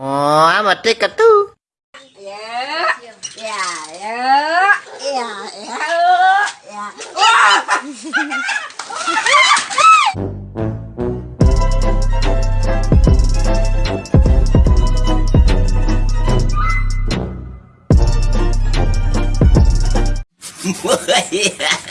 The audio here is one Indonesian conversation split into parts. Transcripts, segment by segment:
Oh, amat tiket tuh. Ya, ya, ya, ya, ya, ya. I'm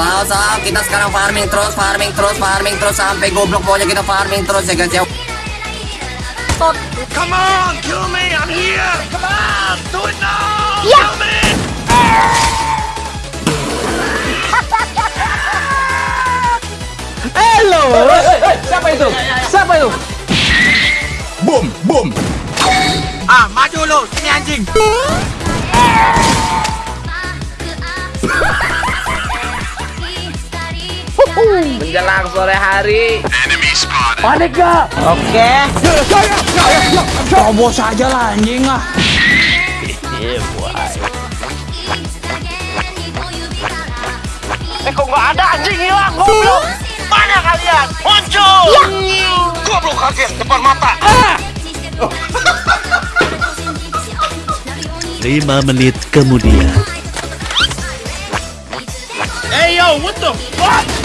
Selalu sahab kita sekarang farming terus, farming terus, farming terus sampai goblok pokoknya kita farming terus ya guys ya. Come on, kill me! I'm here! Come on! Do it now! Yeah. Kill me! Hello. Siapa itu? Siapa itu? Boom! Boom! Ah, maju lu! Sini anjing! Menjelang sore hari. Panik gak? Oke. Coba saja lah anjing ah. Eh kok nggak ada anjing hilang goblok. Mana kalian? Muncul. Goblok kaget depan mata! Lima menit kemudian. Hey yo, what the fuck?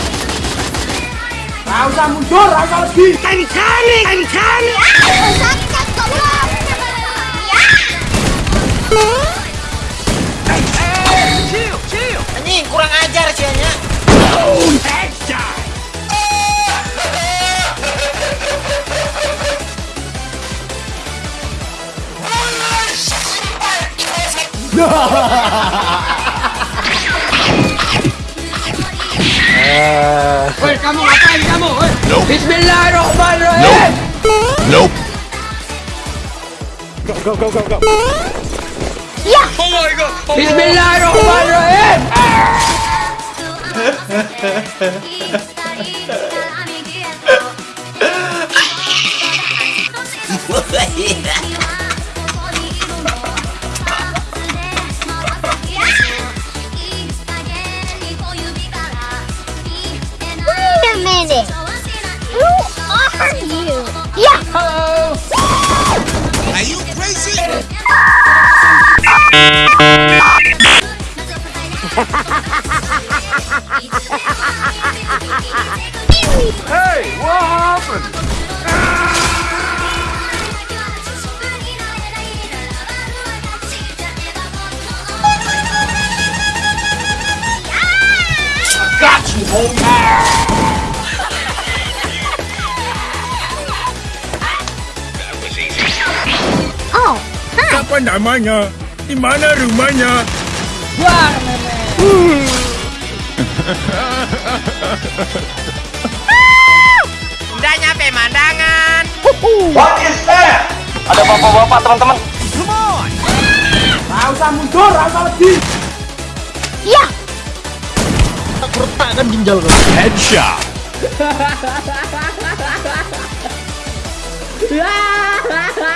Gak usah mundur, gak usah lebih. I'm coming! I'm coming! Sakit, tolong. Chill! Chill! Anjing kurang ajar. Headshot! Nope. Nope. Go, go, go, go, go. Yeah. Oh my god. Oh Hey, what happened? Oh, hi. Apa namanya? Di mana rumahnya? Udah nyampe mandangan. Ada bapak-bapak teman-teman. Gak usah mundur, gak usah lebih. Yeah. Headshot!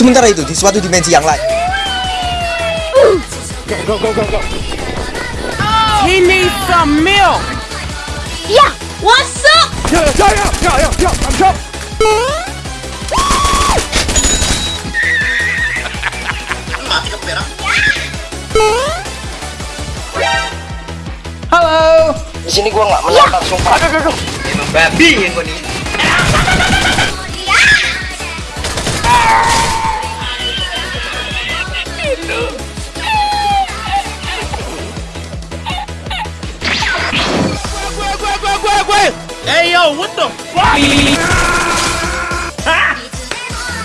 Sementara itu di suatu dimensi yang lain. Yeah. What's up? Halo. Di sini gua nggak menantang sumpah. Aduh, aduh, aduh. Emang babi ya gua nih. Yo, what the fuck? Ha!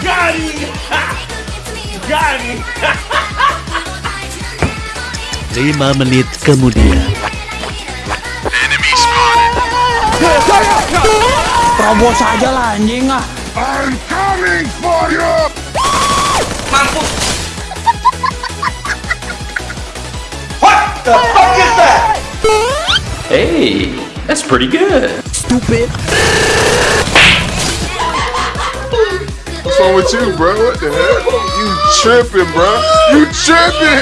Got him! Got him! Lima menit kemudian. Terobos aja lah anjing ah. I'm coming for you! What the fuck is that? Hey, that's pretty good. stupid. What's wrong with you, bro? What the hell? You tripping, bro? You tripping?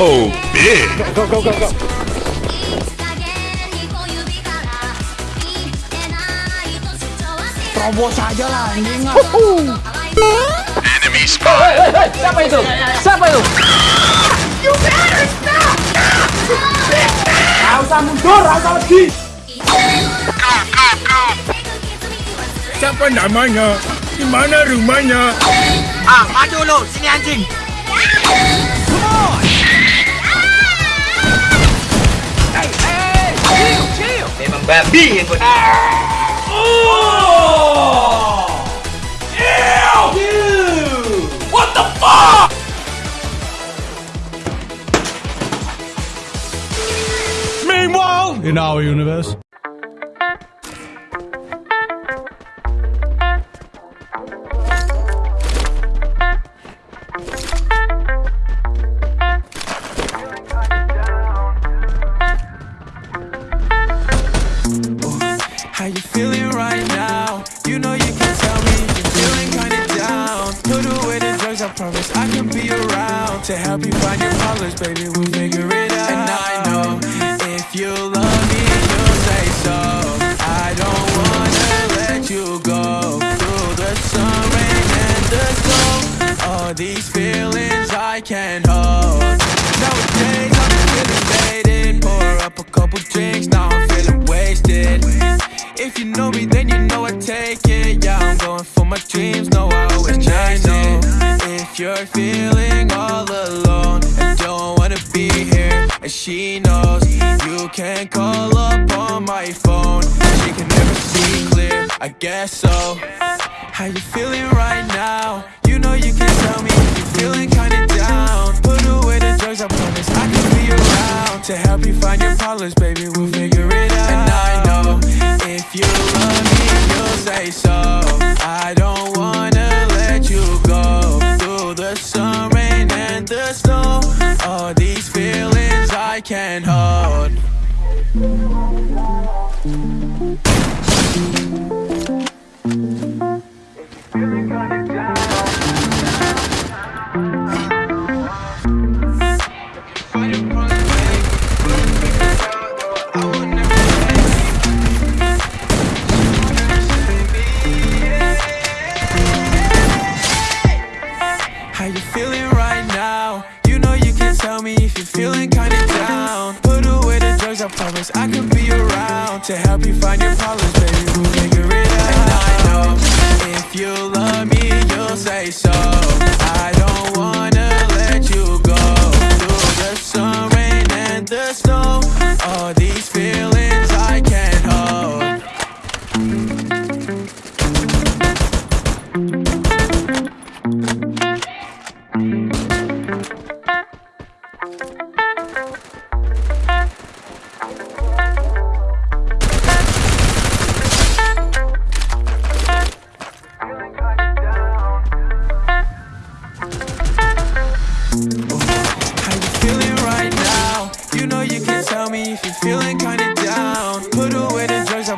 oh, big. Go, go, go, go, go. Terobos lah anjing. Enemy spot! Siapa itu? Siapa itu? Gak usah mundur, gak usah lagi. Siapa namanya? Di mana rumahnya? Ah, maju lu, sini anjing. Memang babi yang kau Meanwhile, in our universe. How you feeling right now? You know you can tell me you're feeling kinda down. Put away the drugs, I promise I can be around to help you find your colors, baby. We'll figure it out. And I know you love me, you'll say so. I don't wanna let you go through the sun, rain, and the snow. All these feelings I can't hold. Nowadays I guess so. How you feeling right now? You know you can tell me if you're feeling kinda down. Put away the drugs, I promise I can be around to help you find your problems, baby. We'll figure it out. And I know if you love me, you'll say so. I don't wanna let you go through the sun, rain, and the snow. All these feelings I can't hold. I can be around to help you find your problems, baby.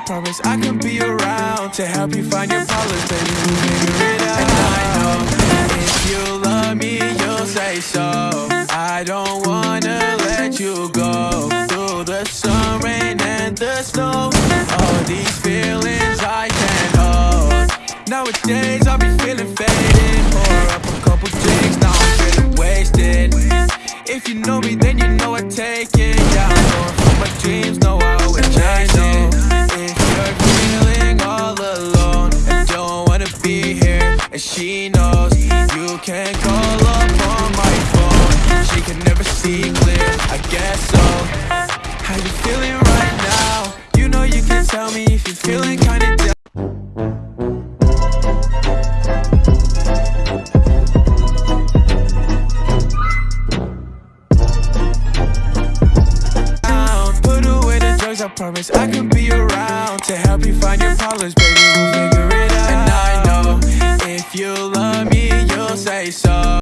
Promise I can be around to help you find your problems, baby. Figure it out. I know if you love me, you'll say so. I don't wanna let you go through the sun, rain, and the snow. All these feelings I can't hold. Nowadays I'll be feeling faded. Pour up a couple drinks, now I'm feeling wasted. If you know me, then you know I take